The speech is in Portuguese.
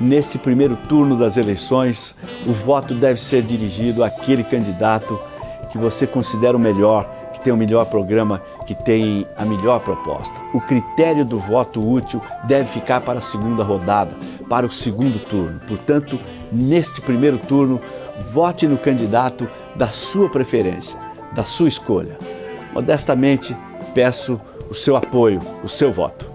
neste primeiro turno das eleições, o voto deve ser dirigido àquele candidato que você considera o melhor, que tem o melhor programa, que tem a melhor proposta. O critério do voto útil deve ficar para a segunda rodada, para o segundo turno. Portanto, neste primeiro turno, vote no candidato da sua preferência, da sua escolha. Modestamente, peço o seu apoio, o seu voto.